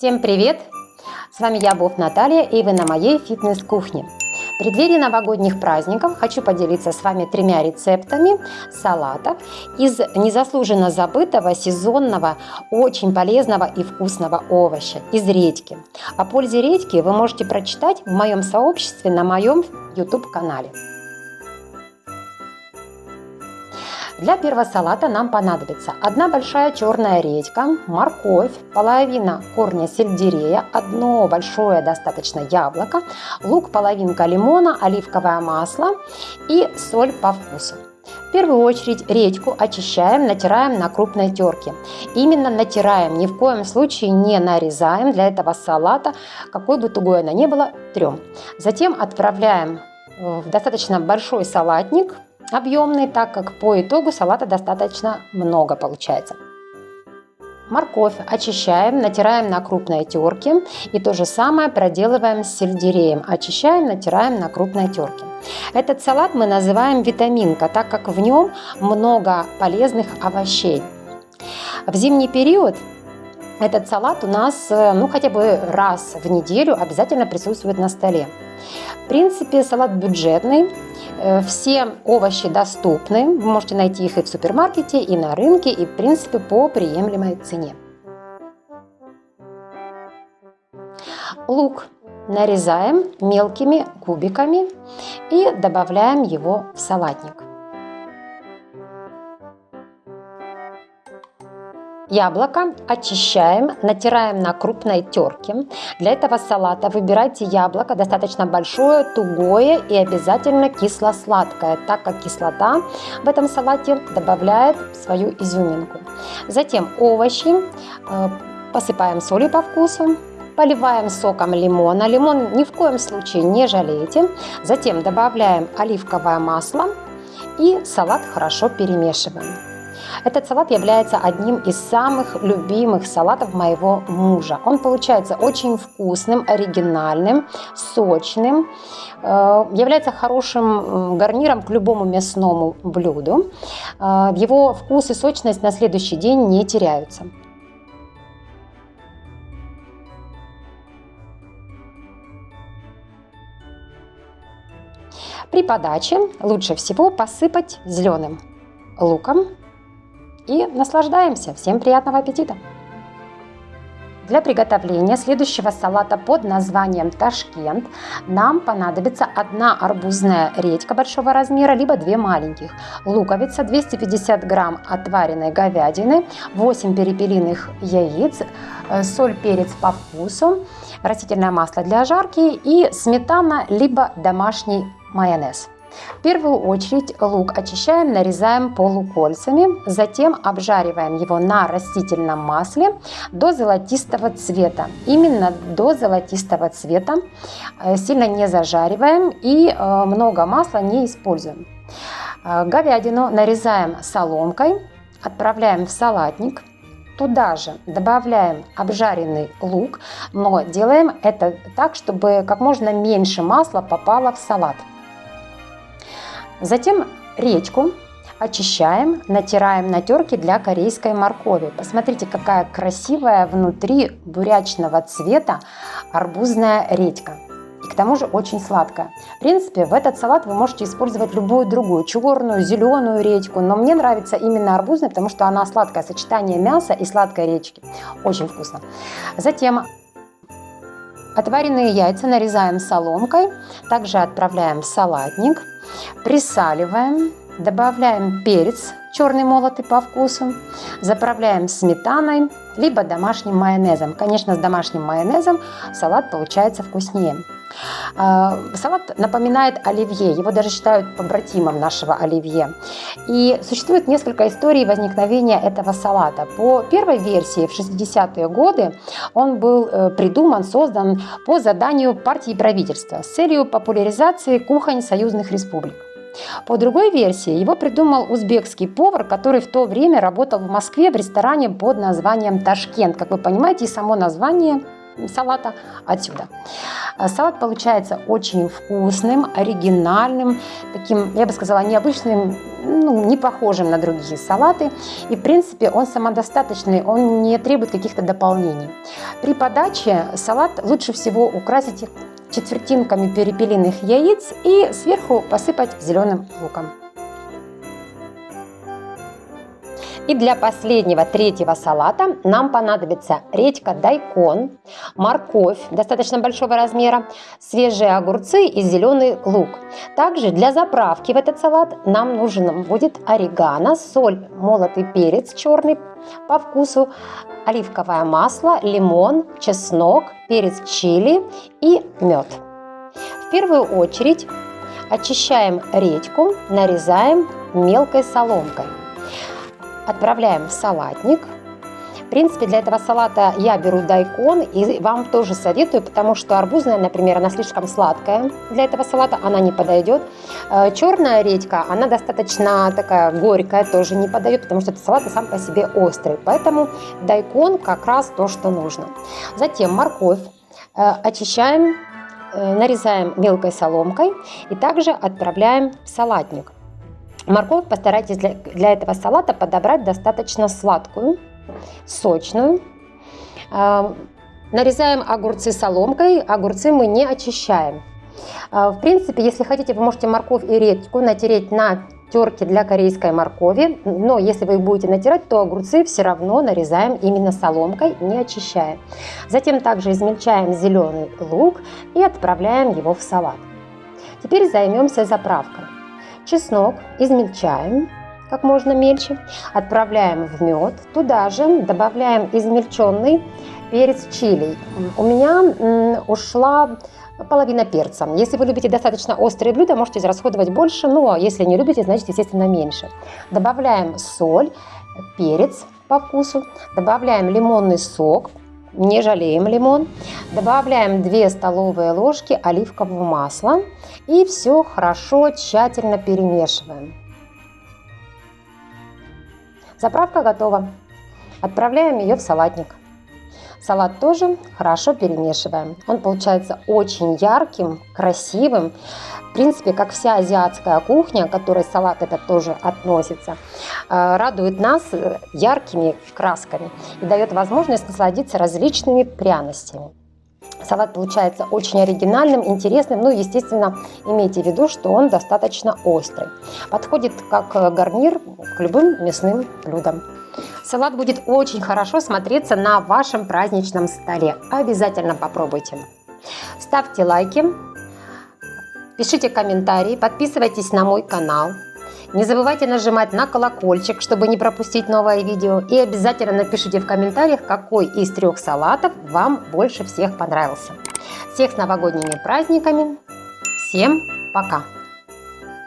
Всем привет! С вами я, Бов Наталья, и вы на моей фитнес-кухне. В преддверии новогодних праздников хочу поделиться с вами тремя рецептами салатов из незаслуженно забытого сезонного, очень полезного и вкусного овоща – из редьки. О пользе редьки вы можете прочитать в моем сообществе на моем YouTube-канале. Для первого салата нам понадобится одна большая черная редька, морковь, половина корня сельдерея, одно большое достаточно яблоко, лук, половинка лимона, оливковое масло и соль по вкусу. В первую очередь редьку очищаем, натираем на крупной терке. Именно натираем, ни в коем случае не нарезаем. Для этого салата, какой бы тугой она ни была, трем. Затем отправляем в достаточно большой салатник, объемный, так как по итогу салата достаточно много получается. Морковь очищаем, натираем на крупной терке и то же самое проделываем с сельдереем. Очищаем, натираем на крупной терке. Этот салат мы называем витаминка, так как в нем много полезных овощей. В зимний период этот салат у нас э, ну, хотя бы раз в неделю обязательно присутствует на столе. В принципе, салат бюджетный, Э, все овощи доступны, вы можете найти их и в супермаркете, и на рынке, и в принципе по приемлемой цене. Лук нарезаем мелкими кубиками и добавляем его в салатник. Яблоко очищаем, натираем на крупной терке. Для этого салата выбирайте яблоко достаточно большое, тугое и обязательно кисло-сладкое, так как кислота в этом салате добавляет свою изюминку. Затем овощи э, посыпаем солью по вкусу, поливаем соком лимона. Лимон ни в коем случае не жалейте. Затем добавляем оливковое масло и салат хорошо перемешиваем. Этот салат является одним из самых любимых салатов моего мужа. Он получается очень вкусным, оригинальным, сочным, э, является хорошим гарниром к любому мясному блюду. Э, его вкус и сочность на следующий день не теряются. При подаче лучше всего посыпать зеленым луком и наслаждаемся. Всем приятного аппетита! Для приготовления следующего салата под названием Ташкент нам понадобится одна арбузная редька большого размера, либо две маленьких, луковица, 250 грамм отваренной говядины, 8 перепелиных яиц, э, соль, перец по вкусу, растительное масло для жарки и сметана, либо домашний майонез. В первую очередь лук очищаем, нарезаем полукольцами, затем обжариваем его на растительном масле до золотистого цвета. Именно до золотистого цвета, э, сильно не зажариваем и э, много масла не используем. Э, говядину нарезаем соломкой, отправляем в салатник. Туда же добавляем обжаренный лук, но делаем это так, чтобы как можно меньше масла попало в салат. Затем речку очищаем, натираем на терке для корейской моркови. Посмотрите, какая красивая внутри бурячного цвета арбузная редька. И к тому же очень сладкая. В принципе, в этот салат вы можете использовать любую другую, черную, зеленую редьку. Но мне нравится именно арбузная, потому что она сладкое сочетание мяса и сладкой редьки. Очень вкусно. Затем отваренные яйца нарезаем соломкой. Также отправляем в салатник. Присаливаем, добавляем перец черный молотый по вкусу, заправляем сметаной, либо домашним майонезом. Конечно, с домашним майонезом салат получается вкуснее. А, салат напоминает оливье, его даже считают побратимом нашего оливье. И существует несколько историй возникновения этого салата. По первой версии в 60-е годы он был э, придуман, создан по заданию партии правительства с целью популяризации кухонь союзных республик. По другой версии, его придумал узбекский повар, который в то время работал в Москве в ресторане под названием «Ташкент». Как вы понимаете, и само название салата отсюда. А салат получается очень вкусным, оригинальным, таким, я бы сказала, необычным, ну, не похожим на другие салаты. И, в принципе, он самодостаточный, он не требует каких-то дополнений. При подаче салат лучше всего украсить четвертинками перепелиных яиц и сверху посыпать зеленым луком. И для последнего, третьего салата нам понадобится редька дайкон, морковь достаточно большого размера, свежие огурцы и зеленый лук. Также для заправки в этот салат нам нужен будет орегано, соль, молотый перец черный по вкусу, оливковое масло, лимон, чеснок, перец чили и мед. В первую очередь очищаем редьку, нарезаем мелкой соломкой. Отправляем в салатник. В принципе, для этого салата я беру дайкон и вам тоже советую, потому что арбузная, например, она слишком сладкая для этого салата, она не подойдет. Э, Черная редька, она достаточно такая горькая, тоже не подойдет, потому что этот салат сам по себе острый. Поэтому дайкон как раз то, что нужно. Затем морковь э, очищаем, э, нарезаем мелкой соломкой и также отправляем в салатник. Морковь постарайтесь для, для этого салата подобрать достаточно сладкую, сочную. Э, нарезаем огурцы соломкой, огурцы мы не очищаем. Э, в принципе, если хотите, вы можете морковь и редьку натереть на терке для корейской моркови, но если вы их будете натирать, то огурцы все равно нарезаем именно соломкой, не очищая. Затем также измельчаем зеленый лук и отправляем его в салат. Теперь займемся заправкой. Чеснок измельчаем как можно мельче, отправляем в мед, туда же добавляем измельченный перец чили. У меня ушла половина перца. Если вы любите достаточно острые блюда, можете израсходовать больше, но если не любите, значит, естественно, меньше. Добавляем соль, перец по вкусу, добавляем лимонный сок, не жалеем лимон. Добавляем 2 столовые ложки оливкового масла и все хорошо, тщательно перемешиваем. Заправка готова. Отправляем ее в салатник. Салат тоже хорошо перемешиваем. Он получается очень ярким, красивым. В принципе, как вся азиатская кухня, к которой салат этот тоже относится, э, радует нас э, яркими красками и дает возможность насладиться различными пряностями. Салат получается очень оригинальным, интересным, ну, естественно, имейте в виду, что он достаточно острый. Подходит как гарнир к любым мясным блюдам. Салат будет очень хорошо смотреться на вашем праздничном столе. Обязательно попробуйте. Ставьте лайки, пишите комментарии, подписывайтесь на мой канал. Не забывайте нажимать на колокольчик, чтобы не пропустить новое видео. И обязательно напишите в комментариях, какой из трех салатов вам больше всех понравился. Всех с новогодними праздниками. Всем пока!